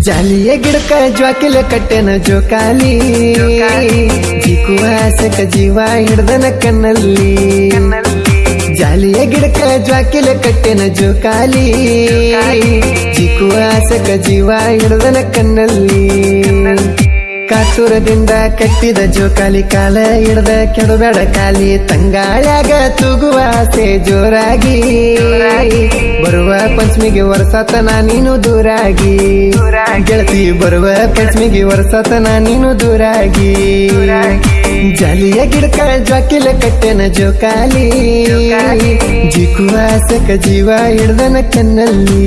ಜಾಲಿಯ ಗಿಡಕ ಜ್ವಾಕಿಲ ಕಟ್ಟೆನ ಜೋಕಾಲಿ. ಜಿಕುವಾಸಕ ಜೀವ ಹಿಡ್ದನ ಕಣ್ಣಲ್ಲಿ. ಜಾಲಿಯ ಗಿಡಕ ಜ್ವಾಕಿಲ ಕಟ್ಟೆನ ಜೋಕಾಲಿ. ಜಿಕುವಾಸಕ ಜೀವ ಹಿಡ್ದನ ಕಣ್ಣಲ್ಲಿ. ಕಾತುರದಿಂದ ಕಟ್ಟಿದ ಜೋಕಾಲಿ ಕಾಲ ಹಿಡ್ದ ಕೆಡಬೇಡ ಕಾಲಿ ತಂಗಾಳ್ಯಾಗ ತೂಗುವ ಆಸೆ ಜೋರಾಗಿ. ಬರುವ ಪಂಚಮಿಗೆ ವರ್ಷತನ ನೀನು ದೂರಾಗಿ. ಗೆಳತಿ ಬರುವ ಪಂಚಮಿಗೆ ವರ್ಷತನ ನೀನು ದೂರಾಗಿ. ಜಾಲಿಯ ಗಿಡಕ ಜಾಕಿಲ ಕಟ್ಟೆನ ಜೋಕಾಲಿ ಜಿಕುವ ಸಕ ಜೀವ ಹಿಡ್ದನ ಕಣ್ಣಲ್ಲಿ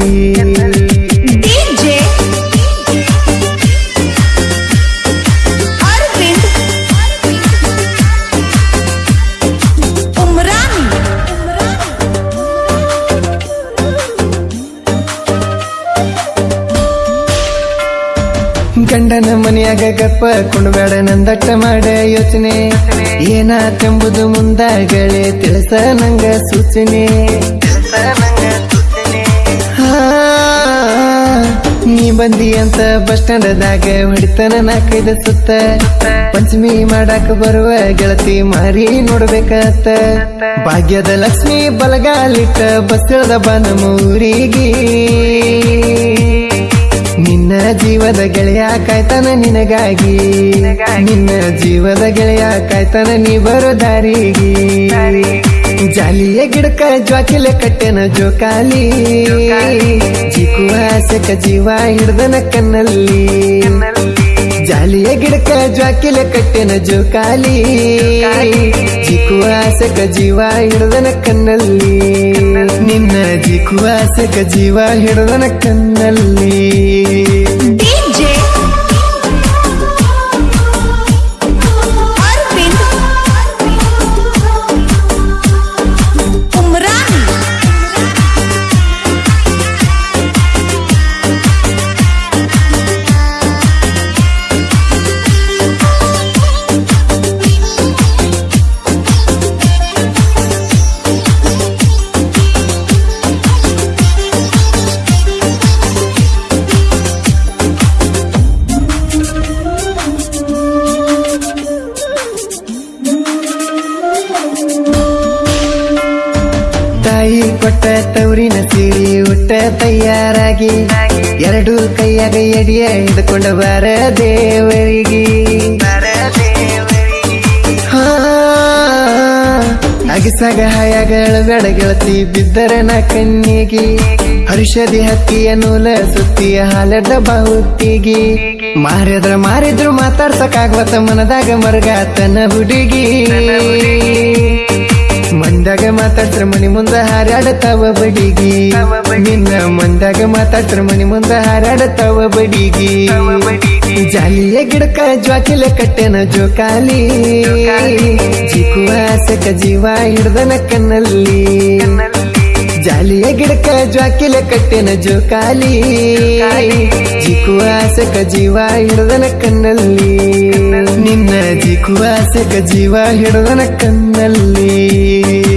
ಮನೆಯಾಗ ಗಪ್ಪ ಕುಣಬೇಡ ನಂದಟ್ಟ ಮಾಡ ಯೋಚನೆ. ಏನಾತೆಂಬುದು ಮುಂದಾಗಲೇ ತಿಳಿಸ ನಂಗ ಸೂಚನೆ. ನೀ ಬಂದಿ ಅಂತ ಬಸ್ ಸ್ಟ್ಯಾಂಡದಾಗ ಹೊಡಿತನ ನಾಲ್ಕೈದು ಸುತ್ತ. ಪಂಚಮಿ ಮಾಡಾಕ ಬರುವ ಗೆಳತಿ ಮಾರಿ ನೋಡ್ಬೇಕತ್ತ. ಭಾಗ್ಯದ ಲಕ್ಷ್ಮಿ ಬಲಗಾಲಿಟ್ಟ ಬಸ್ ಇಳ್ದ ಮೂರಿಗೆ. ನಮ್ಮ ಊರಿಗೆ ನಿನ್ನ ಜೀವದ ಗೆಳೆಯ ಕಾಯ್ತಾನ ನಿನಗಾಗಿ. ನಿನ್ನ ಜೀವದ ಗೆಳೆಯ ಕಾಯ್ತಾನ ನೀ ಬರೋ ದಾರಿಗೆ. ಜಾಲಿಯ ಗಿಡಕ ಜ್ವಾಕಿಲೆ ಕಟ್ಟೆನ ಜೋಕಾಲಿ. ಚಿಕ್ಕುವ ಸಕ ಜೀವ ಹಿಡ್ದನ ಕಣ್ಣಲ್ಲಿ. ಜಾಲಿಯ ಗಿಡಕ ಜಾಕಿಲ ಕಟ್ಟೆನ ಜೋಕಾಲಿ. ಜಿಕುವಾಸಕ ಜೀವ ಹಿಡದನ ಕಣ್ಣಲ್ಲಿ. ನಿನ್ನ ಜಿಕುವಾಸಕ ಜೀವ ಹಿಡ್ದನ ಕಣ್ಣಲ್ಲಿ. ಕೊಟ್ಟ ತವರಿನ ಸೀರಿ ಉಟ್ಟ ತಯಾರಾಗಿ, ಎರಡು ಕೈಯಾಗ ಎಡಿಯ ಹಿಡ್ಕೊಂಡ ಬರ ದೇವರಿಗೆ ಅಗಿಸಾಗ ಹಾಯಾಗಳ ಬೇಡ ಗೆಳತಿ ಬಿದ್ದರ ನಾ ಕಣ್ಣಿಗೆ. ಹರುಷದಿ ಹತ್ತಿಯ ನೂಲ ಸುತ್ತಿಯ ಹಾಲಡ್ಡ ಬಾಹುತ್ತಿಗೆ ಮಾರಿದ್ರ ಮಾರಿದ್ರು ಮಾತಾಡ್ಸಕ್ಕಾಗ್ವತ್ತ ಮನದಾಗ ಮರಗಾತನ ಹುಡುಗಿ. ಮಂದಾಗ ಮಾತಾಡ್ತ್ರ ಮನಿ ಮುಂದ ಹಾರಾಡತಾವ ಬಡಿಗಿ. ನಿನ್ನ ಮಂದಾಗ ಮಾತಾಡ್ತ್ರ ಮನಿ ಮುಂದ ಹಾರಾಡತಾವ ಬಡಿಗಿ. ಜಾಲಿಯ ಗಿಡಕ ಜ್ವಾಕಿಲ ಕಟ್ಟೆನ ಜೋಕಾಲಿ. ಸಕ ಜೀವ ಹಿಡ್ದನ ಕಣ್ಣಲ್ಲಿ. ಜಾಲಿಯ ಗಿಡಕ ಜ್ವಾಕಿಲ ಕಟ್ಟೆನ ಜೋಕಾಲಿ. ಸಕ ಜೀವ ಹಿಡ್ದನ ಕಣ್ಣಲ್ಲಿ. ನಿನ್ನ ಜಿಕುವ ಸಕ ಜೀವ ಹಿಡ್ದನ ಕಣ್ಣಲ್ಲಿ.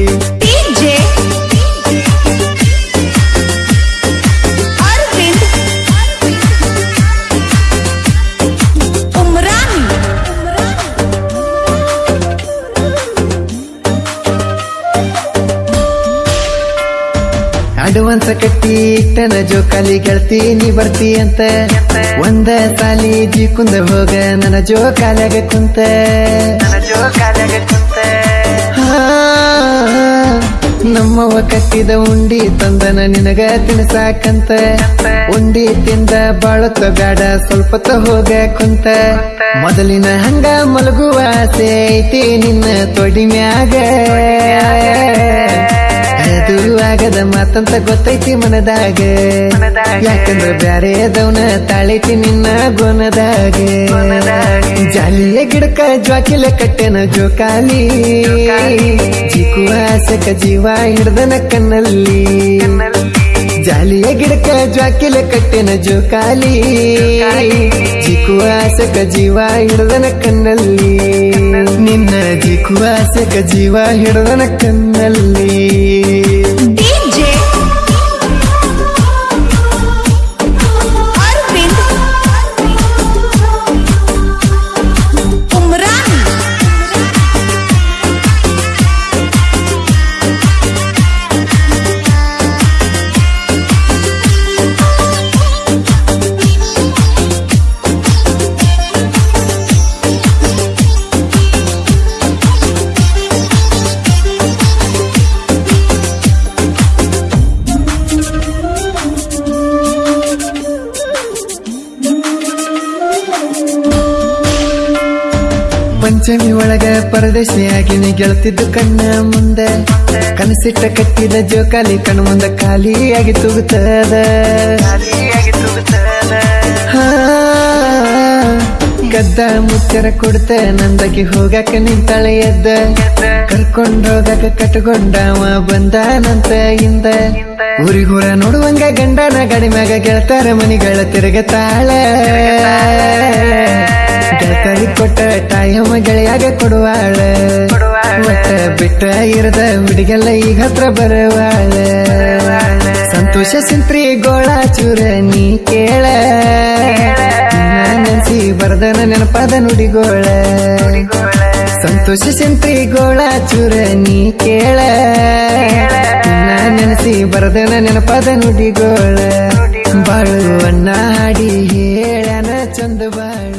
ಅಡ್ವಾನ್ಸ್ ಕಟ್ಟಿ ಇಟ್ಟನ ಜೋಕಾಲಿ ಗೆಳ್ತಿ ನೀ ಬರ್ತಿ ಅಂತ. ಒಂದ ಸಾಲಿ ಜಿ ಕುಂದ ಹೋಗ ನನ್ನ ಜೋ ಕಾಲಾಗ ಕುಂತ. ಹಾ, ನಮ್ಮವ ಕಟ್ಟಿದ ಉಂಡಿ ತಂದನ ನಿನಗ ತಿನ್ಸಾಕಂತ. ಉಂಡಿ ತಿಂದ ಬಾಳತ್ತ ಬೇಡ ಸ್ವಲ್ಪ ಹೋಗ ಕುಂತ. ಮೊದಲಿನ ಹಂಗ ಮಲಗುವ ಆಸೆ ಐತಿ ನಿನ್ನ ತೊಡಿ ಮ್ಯಾಗ. ಅದು ಆಗದ ಮಾತಂತ ಗೊತ್ತೈತಿ ಮನದಾಗ. ಯಾಕಂದ್ರೆ ಬ್ಯಾರೆ ಅದವ್ನ ತಾಳೈತಿ ನಿನ್ನ ಗೊನದಾಗ. ಜಾಲಿಯ ಗಿಡಕ ಜ್ವಾಕಿಲ ಕಟ್ಟೆನ ಜೋಕಾಲಿ. ಚಿಕ್ಕುವ ಆಸಕ ಜೀವ ಹಿಡ್ದನ ಕಣ್ಣಲ್ಲಿ. ಜಾಲಿಯ ಗಿಡಕ ಜ್ವಾಕಿಲ ಕಟ್ಟೆನ ಜೋಕಾಲಿ. ಚಿಕ್ಕು ಆಸಕ ಜೀವ ಹಿಡ್ದನ ಕಣ್ಣಲ್ಲಿ. ನಿನ್ನ ಜಿಕುವ ಆಸಕ ಜೀವ ಹಿಡ್ದನ ಕಣ್ಣಲ್ಲಿ. ಪಂಚಮಿ ಒಳಗ ಪರದೇಶಿಯಾಗಿ ನೀ ಗೆಳ್ತಿದ್ದು ಕಣ್ಣ ಮುಂದೆ. ಕನಸಿಟ್ಟ ಕಟ್ಟಿದ ಜೋಕಾಲಿ ಕಣ್ಣು ಮುಂದೆ ಖಾಲಿಯಾಗಿ ತೂಗುತ್ತದ. ಗದ್ದ ಮುಚ್ಚರ ಕೊಡ್ತ, ನಂದಕ್ಕೆ ಹೋಗಾಕ ನಿಂತಾಳೆ ಎದ್ದ. ಕರ್ಕೊಂಡೋಗಾಕ ಕಟ್ಕೊಂಡವ ಬಂದ ನಂತ ಹಿಂದೆ. ಊರಿಗೂರ ನೋಡುವಂಗ ಗಂಡನ ಗಡಿ ಮ್ಯಾಗ ಗೆಳತಾರ ಮನಿಗಳ ತಿರುಗತಾಳ. ಗೆಳತರಿ ಕೊಟ್ಟ ತಾಯಮ್ಮ ಗೆಳೆಯಾಗ ಕೊಡುವಾಳ. ಒಟ್ಟ ಬಿಟ್ಟ ಇರದ ಹುಡುಗೆಲ್ಲ ಈಗ ಹತ್ರ ಬರುವಾಳ. ಸಂತೋಷ ಸಿಂತ್ರಿ ಗೋಳ ಚೂರ ನೀ ಕೇಳ. ನೆನ್ಸಿ ಬರದನ ನೆನಪಾದ ನುಡಿಗೋಳ. ಸಂತೋಷ ಗೋಳ ಚೂರ ನೀ ಕೇಳ. ನೆನೆಸಿ ಬರದನ ನೆನಪದ ನುಡಿಗೋಳ. ಬಾಳು ಅಣ್ಣ ಹಾಡಿ ಹೇಳನ ಚಂದ ಬಾಳು.